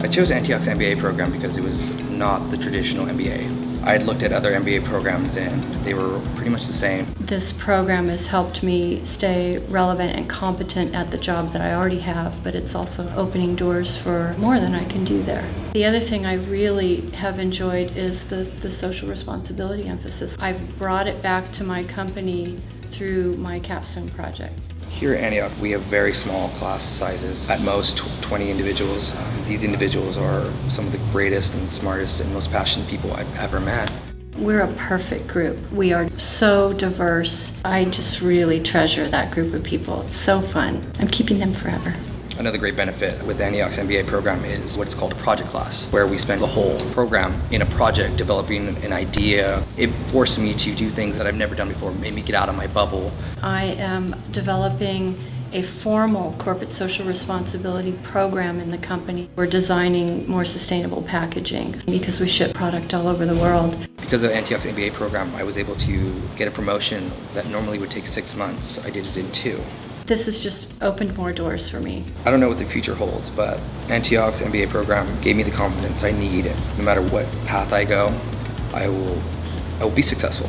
I chose Antioch's MBA program because it was not the traditional MBA. I had looked at other MBA programs and they were pretty much the same. This program has helped me stay relevant and competent at the job that I already have, but it's also opening doors for more than I can do there. The other thing I really have enjoyed is the, the social responsibility emphasis. I've brought it back to my company through my capstone project. Here at Antioch, we have very small class sizes, at most 20 individuals. Um, these individuals are some of the greatest and smartest and most passionate people I've ever met. We're a perfect group. We are so diverse. I just really treasure that group of people. It's so fun. I'm keeping them forever. Another great benefit with the Antioch's MBA program is what is called a project class, where we spend the whole program in a project developing an idea. It forced me to do things that I've never done before, made me get out of my bubble. I am developing a formal corporate social responsibility program in the company. We're designing more sustainable packaging because we ship product all over the world. Because of Antioch's MBA program, I was able to get a promotion that normally would take six months. I did it in two. This has just opened more doors for me. I don't know what the future holds, but Antioch's MBA program gave me the confidence I need. No matter what path I go, I will, I will be successful.